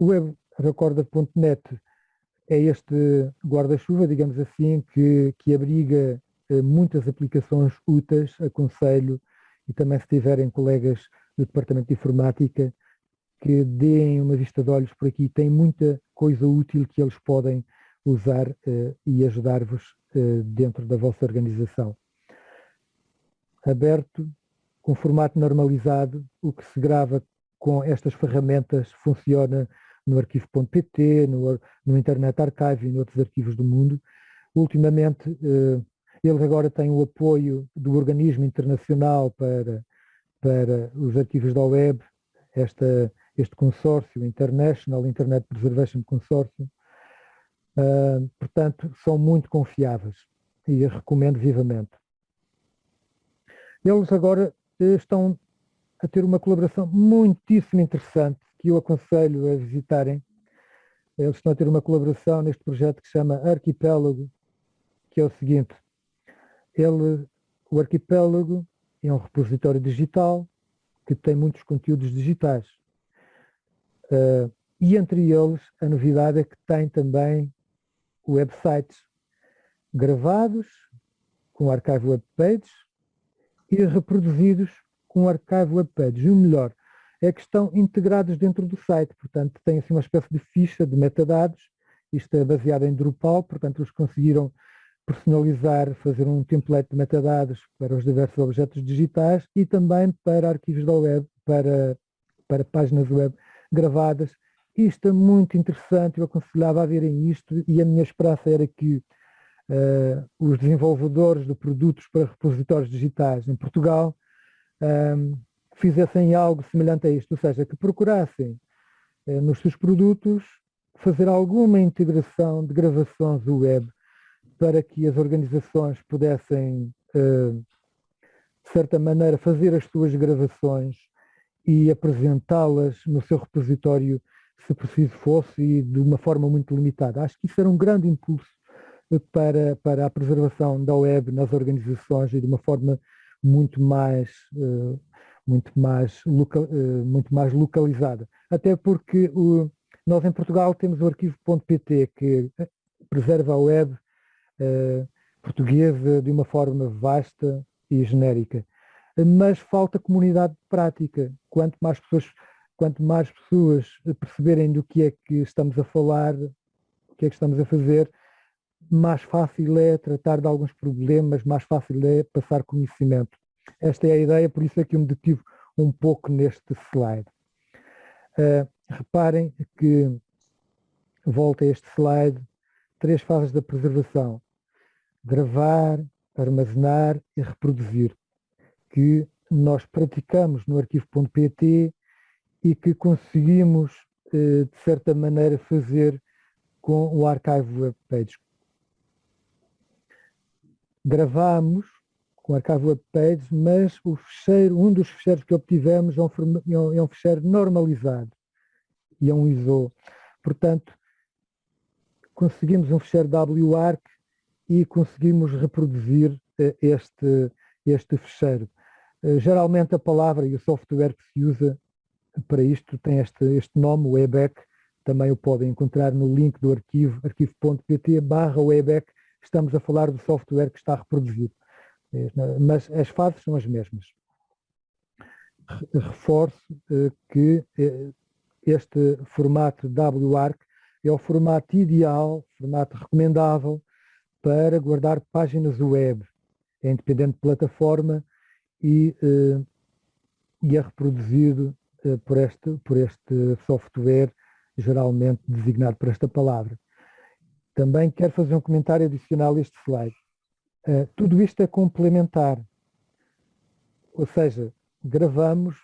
O webrecorder.net é este guarda-chuva, digamos assim, que, que abriga eh, muitas aplicações úteis, aconselho, e também se tiverem colegas do Departamento de Informática que deem uma vista de olhos por aqui, tem muita coisa útil que eles podem usar uh, e ajudar-vos uh, dentro da vossa organização. Aberto, com formato normalizado, o que se grava com estas ferramentas funciona no arquivo.pt, no, no, Internet Archive e em outros arquivos do mundo. Ultimamente, uh, eles agora têm o apoio do organismo internacional para, para os arquivos da web, esta, este consórcio, International Internet Preservation Consortium, Uh, portanto, são muito confiáveis e recomendo vivamente. Eles agora eh, estão a ter uma colaboração muitíssimo interessante que eu aconselho a visitarem. Eles estão a ter uma colaboração neste projeto que se chama Arquipélago, que é o seguinte, ele, o Arquipélago é um repositório digital que tem muitos conteúdos digitais. Uh, e entre eles, a novidade é que tem também websites gravados com Archive Web Pages e reproduzidos com Archive Web Pages. E o melhor é que estão integrados dentro do site, portanto tem assim uma espécie de ficha de metadados, isto é baseado em Drupal, portanto eles conseguiram personalizar, fazer um template de metadados para os diversos objetos digitais e também para arquivos da web, para, para páginas web gravadas isto é muito interessante, eu aconselhava a verem isto e a minha esperança era que uh, os desenvolvedores de produtos para repositórios digitais em Portugal um, ehm, fizessem algo semelhante a isto, ou seja, que procurassem uh, nos seus produtos fazer alguma integração de gravações web para que as organizações pudessem, uh, de certa maneira, fazer as suas gravações e apresentá-las no seu repositório se preciso fosse, e de uma forma muito limitada. Acho que isso era um grande impulso para, para a preservação da web nas organizações e de uma forma muito mais, uh, muito mais, local, uh, muito mais localizada. Até porque o, nós em Portugal temos o arquivo.pt que preserva a web portuguesa de uma forma vasta e genérica. Mas falta comunidade prática. Quanto mais pessoas quanto mais pessoas perceberem do que é que estamos a falar, o que é que estamos a fazer, mais fácil é tratar de alguns problemas, mais fácil é passar conhecimento. Esta é a ideia, por isso é que eu me detive um pouco neste slide. Uh, reparem que, volta a este slide, três fases da preservação. Gravar, armazenar e reproduzir, que nós praticamos no arquivo.pt e que conseguimos, eh, de certa maneira, fazer com o Archive Web Page. Gravámos com o Archive Web Page, mas o fecheiro, um dos fecheiros que obtivemos é um, é um fecheiro normalizado e é um ISO. Portanto, conseguimos um fecheiro WARC e conseguimos reproduzir este, este fecheiro. Geralmente a palavra e o software que se usa para isto tem este, este nome, WebEC, também o podem encontrar no link do arquivo, arquivo.pt barra estamos a falar do software que está reproduzido, mas as fases são as mesmas. Reforço eh, que eh, este formato WARC é o formato ideal, formato recomendável para guardar páginas web. É independente de plataforma e, eh, e é reproduzido por este, por este software, geralmente designado por esta palavra. Também quero fazer um comentário adicional a este slide. Uh, tudo isto é complementar. Ou seja, gravamos,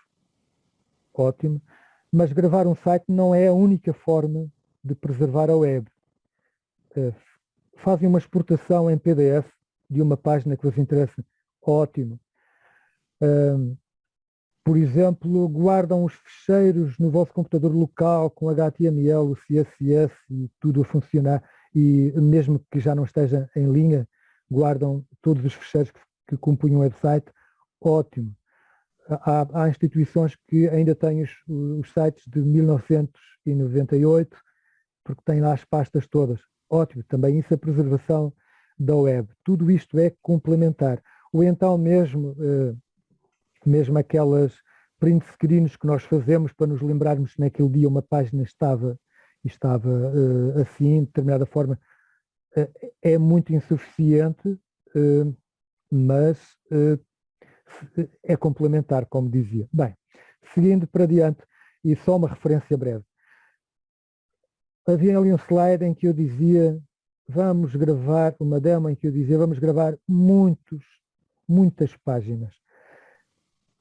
ótimo, mas gravar um site não é a única forma de preservar a web. Uh, fazem uma exportação em PDF de uma página que vos interessa, ótimo. Uh, por exemplo, guardam os ficheiros no vosso computador local com HTML, CSS e tudo a funcionar e mesmo que já não esteja em linha, guardam todos os ficheiros que, que compunham o website, ótimo. Há, há, instituições que ainda têm os, os, sites de 1998, porque têm lá as pastas todas. Ótimo, também isso é preservação da web. Tudo isto é complementar. Ou então mesmo, eh, mesmo aquelas print screens que nós fazemos para nos lembrarmos que naquele dia uma página estava estava uh, assim, de determinada forma, uh, é muito insuficiente, uh, mas é complementar, como dizia. Bem, seguindo para diante, e só uma referência breve. Havia ali um slide em que eu dizia, vamos gravar, uma demo em que eu dizia, vamos gravar muitos, muitas páginas.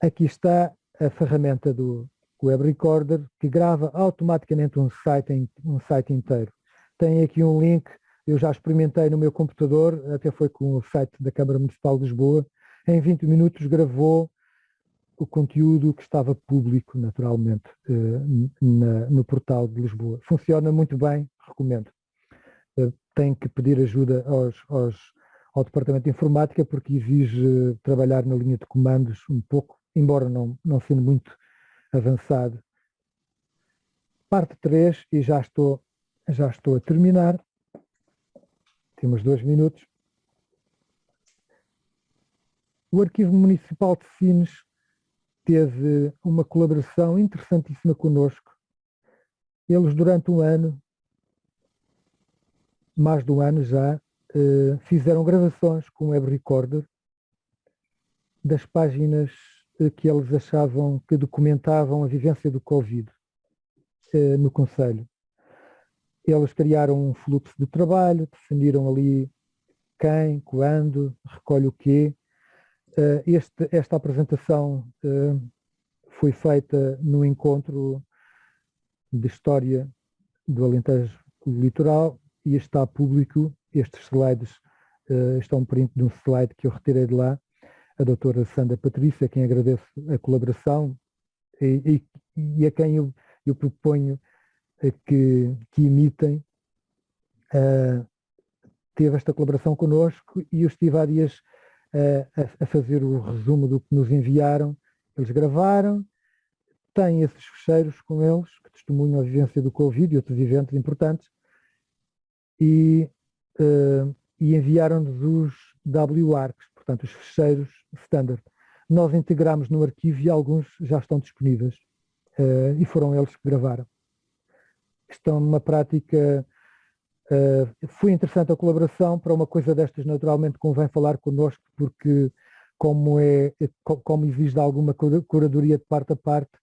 Aqui está a ferramenta do, Web Recorder, que grava automaticamente um site, um site inteiro. Tem aqui um link, eu já experimentei no meu computador, até foi com o site da Câmara Municipal de Lisboa, em 20 minutos gravou o conteúdo que estava público, naturalmente, eh, no portal de Lisboa. Funciona muito bem, recomendo. Eh, tem que pedir ajuda aos, aos, ao Departamento de Informática, porque exige trabalhar na linha de comandos um pouco, embora não, não sendo muito avançado. Parte 3, e já estou, já estou a terminar. Temos dois minutos. O Arquivo Municipal de Sines teve uma colaboração interessantíssima conosco. Eles, durante um ano, mais de um ano já, eh, fizeram gravações com o Web Recorder das páginas que eles achavam que documentavam a vivência do Covid eh, no Conselho. Eles criaram um fluxo de trabalho, definiram ali quem, quando, recolhe o quê. Eh, este, esta apresentação eh, foi feita no encontro de História do Alentejo Litoral e está público. Estes slides estão um print de um slide que eu retirei de lá a doutora Sandra Patrícia, a quem agradeço a colaboração e, e, e a quem eu, eu proponho que, que imitem, uh, teve esta colaboração connosco e eu estive há dias uh, a, a, fazer o resumo do que nos enviaram. Eles gravaram, têm esses fecheiros com eles, que testemunham a vivência do Covid e outros eventos importantes, e, uh, e enviaram-nos os WARCs, portanto os fecheiros standard. Nós integramos no arquivo e alguns já estão disponíveis uh, e foram eles que gravaram. Estão numa prática, uh, foi interessante a colaboração, para uma coisa destas naturalmente convém falar connosco porque como, é, como exige alguma curadoria de parte a parte,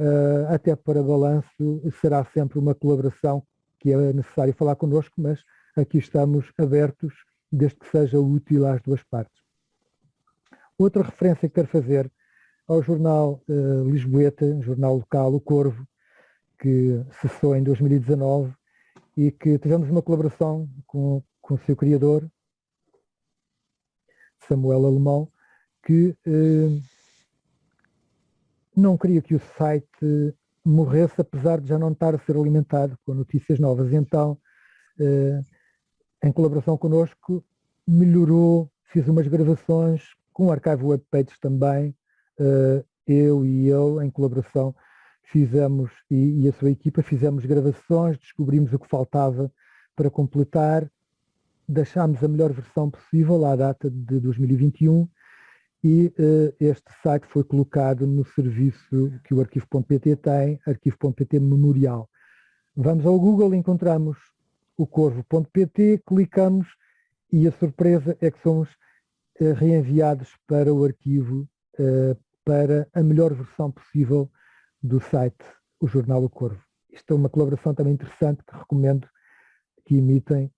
uh, até para balanço será sempre uma colaboração que é necessário falar connosco, mas aqui estamos abertos desde que seja útil às duas partes. Outra referência que quero fazer ao jornal uh, Lisboeta, jornal local, O Corvo, que cessou em 2019 e que tivemos uma colaboração com, com o seu criador, Samuel Alemão, que uh, não queria que o site morresse, apesar de já não estar a ser alimentado com notícias novas. Então, em colaboração connosco, melhorou, fiz umas gravações com o arquivo webpages também, eu e ele, em colaboração, fizemos, e, e a sua equipa, fizemos gravações, descobrimos o que faltava para completar, deixámos a melhor versão possível à data de 2021 e uh, este site foi colocado no serviço que o arquivo.pt tem, arquivo.pt memorial. Vamos ao Google, encontramos o corvo.pt, clicamos e a surpresa é que somos reenviados para o arquivo uh, para a melhor versão possível do site O Jornal O Corvo. Isto é uma colaboração também interessante que recomendo que imitem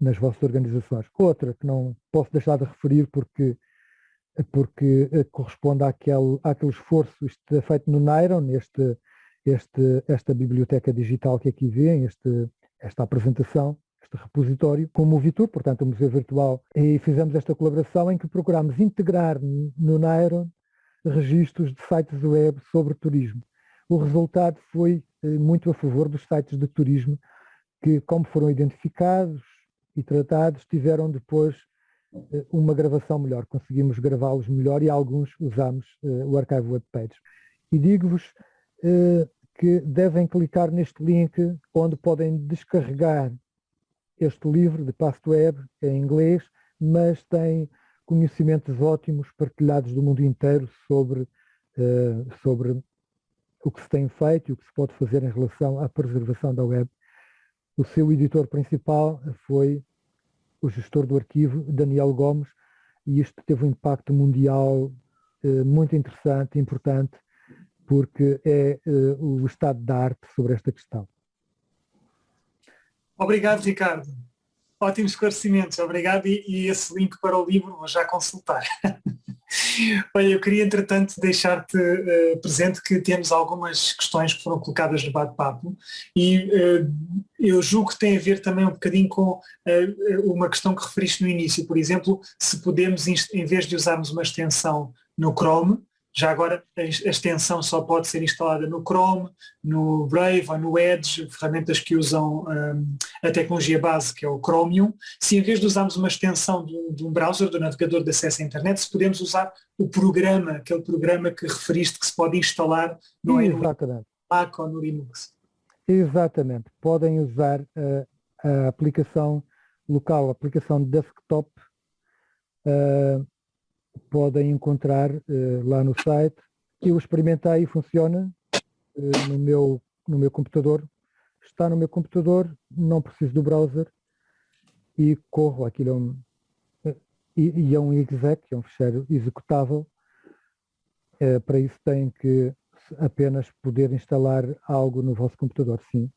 nas vossas organizações. Outra que não posso deixar de referir porque, porque eh, corresponde àquele, àquele esforço, isto é feito no Nairon, este, este, esta biblioteca digital que aqui vê, este, esta apresentação, este repositório, como o Vitor, portanto o Museu Virtual, e fizemos esta colaboração em que procuramos integrar no Nairon registros de sites web sobre turismo. O resultado foi eh, muito a favor dos sites de turismo que, como foram identificados e tratados, tiveram depois eh, uma gravação melhor. Conseguimos gravá-los melhor e alguns usamos eh, o Archive Web Page. E digo-vos que devem clicar neste link onde podem descarregar este livro de Web em inglês, mas tem conhecimentos ótimos partilhados do mundo inteiro sobre, uh, sobre o que se tem feito e o que se pode fazer em relação à preservação da web. O seu editor principal foi o gestor do arquivo, Daniel Gomes, e isto teve um impacto mundial uh, muito interessante, importante, porque é uh, o estado da arte sobre esta questão. Obrigado, Ricardo. Ótimos esclarecimentos, obrigado. E, e, esse link para o livro vou já consultar. <laughs> Olha, eu queria entretanto deixar-te uh, presente que temos algumas questões que foram colocadas no bate-papo e uh, eu julgo que tem a ver também um bocadinho com uh, uma questão que referiste no início, por exemplo, se podemos, em vez de usarmos uma extensão no Chrome, já agora a extensão só pode ser instalada no Chrome, no Brave ou no Edge, ferramentas que usam um, a tecnologia base que é o Chromium. Se em vez de usarmos uma extensão de um, de um, browser, do navegador de acesso à internet, se podemos usar o programa, aquele programa que referiste que se pode instalar no, Exatamente. Mac ou no Linux. Exatamente. Podem usar uh, a aplicação local, a aplicação desktop uh, podem encontrar uh, lá no site. Eu experimentei e funciona uh, no, meu, no meu computador. Está no meu computador, não preciso do browser e corro. Aquilo é um, uh, e, e, é um exec, é um fecheiro executável. para isso tem que apenas poder instalar algo no vosso computador, sim.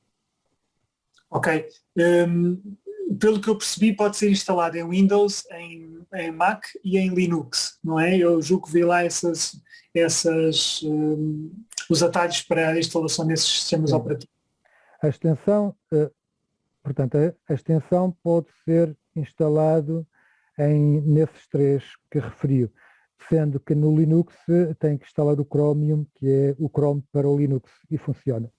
Ok. Um, pelo que eu percebi, pode ser instalado em Windows, em, em Mac e em Linux, não é? Eu julgo que vi lá essas, essas, um, os atalhos para a instalação desses sistemas Sim. operativos. A extensão, uh, portanto, a, extensão pode ser instalado em, nesses três que referiu, sendo que no Linux tem que instalar o Chromium, que é o Chrome para o Linux, e funciona.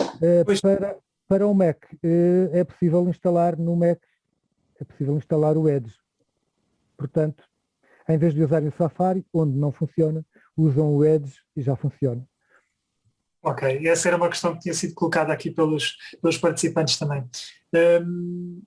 Uh, para, para o Mac, eh, é possível instalar no Mac, é possível instalar o Edge. Portanto, em vez de usarem o Safari, onde não funciona, usam o Edge e já funciona. Ok, essa era uma questão que tinha sido colocada aqui pelos, pelos participantes também. Um,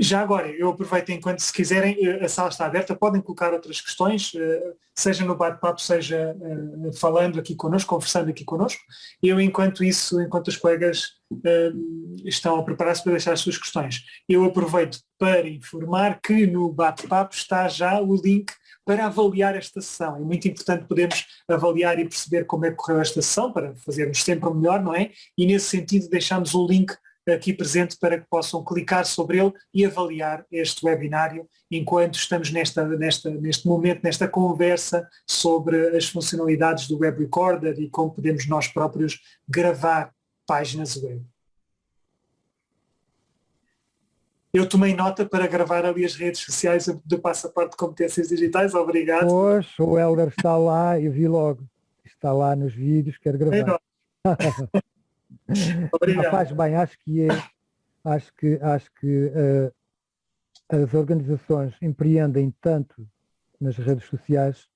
já agora, eu aproveito enquanto se quiserem, eh, a sala está aberta, podem colocar outras questões, eh, seja no bate-papo, seja eh, falando aqui connosco, conversando aqui connosco. Eu, enquanto isso, enquanto os colegas estão a preparar-se para deixar as suas questões, eu aproveito para informar que no bate-papo está já o link para avaliar esta sessão. É muito importante podermos avaliar e perceber como é que correu esta sessão, para fazermos sempre o melhor, não é? E nesse sentido deixamos o link aqui presente para que possam clicar sobre ele e avaliar este webinário enquanto estamos nesta, nesta, neste momento, nesta conversa sobre as funcionalidades do Web Recorder e como podemos nós próprios gravar páginas web. Eu tomei nota para gravar ali as redes sociais do Passaporte de Competências Digitais. Obrigado. Pois, o Helder está lá, eu vi logo. Está lá nos vídeos, quero gravar. <laughs> Faz bem, acho que é, Acho que, acho que uh, as organizações empreendem tanto nas redes sociais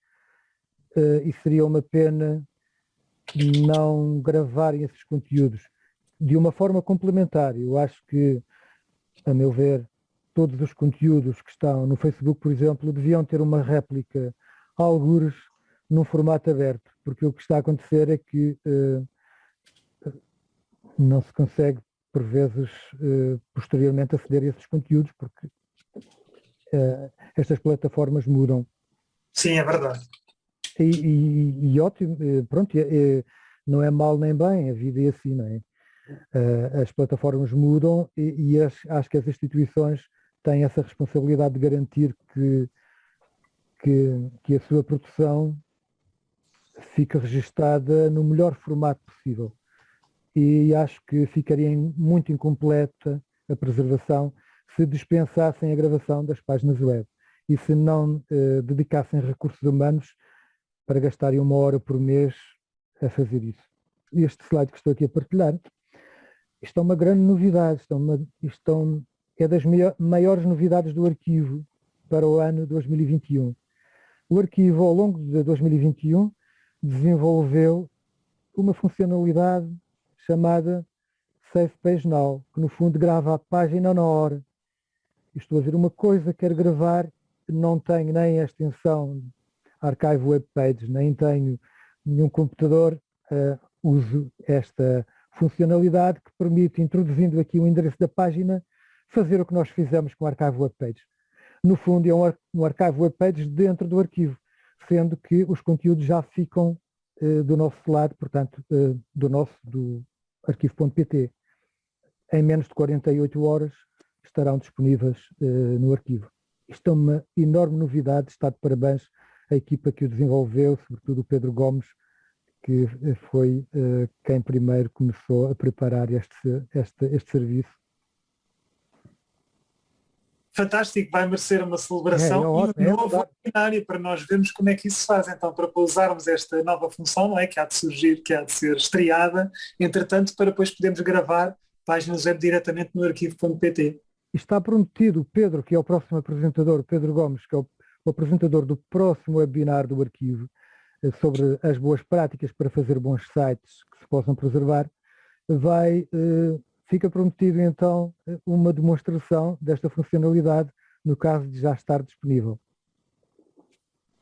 uh, e seria uma pena não gravarem esses conteúdos de uma forma complementar. Eu acho que, a meu ver, todos os conteúdos que estão no Facebook, por exemplo, deviam ter uma réplica, algures, num formato aberto, porque o que está a acontecer é que uh, não se consegue, por vezes, uh, posteriormente aceder a esses conteúdos, porque uh, estas plataformas mudam. Sim, é verdade. E, e, e ótimo, pronto, não é mal nem bem, a vida é assim, não é? as plataformas mudam e, e as, acho que as instituições têm essa responsabilidade de garantir que, que, que a sua produção fica registada no melhor formato possível. E acho que ficaria muito incompleta a preservação se dispensassem a gravação das páginas web e se não eh, dedicassem recursos humanos para gastarem uma hora por mês a fazer isso. Este slide que estou aqui a partilhar, isto é uma grande novidade, isto é, uma, isto é das maiores novidades do arquivo para o ano 2021. O arquivo, ao longo de 2021, desenvolveu uma funcionalidade chamada Save Page Now, que no fundo grava a página na hora. Estou a ver uma coisa, quero gravar, não tenho nem a extensão Archive Web Pages, nem tenho nenhum computador, uh, uso esta funcionalidade que permite, introduzindo aqui o endereço da página, fazer o que nós fizemos com o Archive Web Pages. No fundo, é um, um Archive Web Pages dentro do arquivo sendo que os conteúdos já ficam uh, do nosso lado, portanto, uh, do nosso, do arquivo.pt. Em menos de 48 horas estarão disponíveis uh, no arquivo. Isto é uma enorme novidade, está de parabéns a equipa que o desenvolveu, sobretudo o Pedro Gomes, que foi quem primeiro começou a preparar este, este, este serviço fantástico, vai merecer uma celebração é, é, e um é novo webinário para nós vermos como é que isso se faz. Então, para usarmos esta nova função, não é? Que há de surgir, que há de ser estreada, entretanto, para depois podermos gravar páginas web diretamente no arquivo.pt. Está prometido o Pedro, que é o próximo apresentador, Pedro Gomes, que é o, o apresentador do próximo webinar do arquivo, eh, sobre as boas práticas para fazer bons sites que se possam preservar, vai eh, fica prometido então uma demonstração desta funcionalidade no caso de já estar disponível.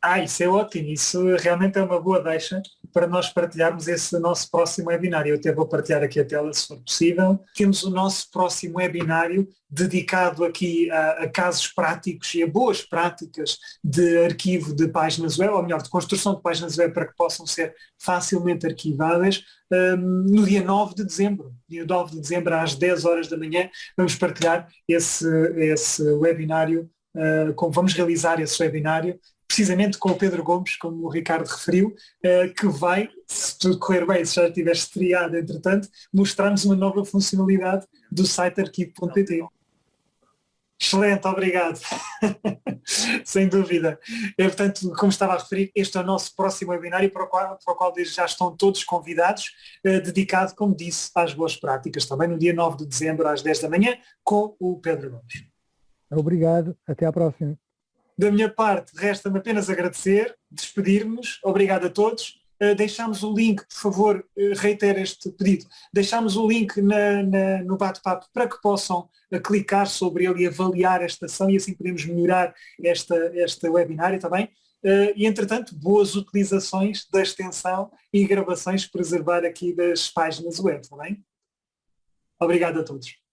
Ah, isso é ótimo, isso realmente é uma boa deixa para nós partilharmos esse nosso próximo webinário. Eu até vou partilhar aqui a tela se for possível. Temos o nosso próximo webinário dedicado aqui a, a casos práticos e a boas práticas de arquivo de páginas web, ou melhor, de construção de páginas web para que possam ser facilmente arquivadas um, no dia 9 de dezembro. Dia 9 de dezembro às 10 horas da manhã vamos partilhar esse, esse webinário, uh, como vamos realizar esse webinário precisamente com o Pedro Gomes, como o Ricardo referiu, eh, que vai, se tudo correr bem, se já estiver estreado entretanto, mostrar-nos uma nova funcionalidade do site arquivo.pt. Excelente, obrigado. <laughs> Sem dúvida. E, portanto, como estava a referir, este é o nosso próximo webinário para o qual, para o qual desde já estão todos convidados, eh, dedicado, como disse, às boas práticas, também no dia 9 de dezembro às 10 da manhã, com o Pedro Gomes. Obrigado, até à próxima. Da minha parte, resta-me apenas agradecer, despedir-nos, obrigado a todos. Uh, deixamos o link, por favor, uh, reitero este pedido, deixamos o link na, na, no bate-papo para que possam uh, clicar sobre ele e avaliar esta ação e assim podemos melhorar esta, esta webinário também. Uh, e entretanto, boas utilizações da extensão e gravações preservar aqui das páginas web, também. Obrigado a todos.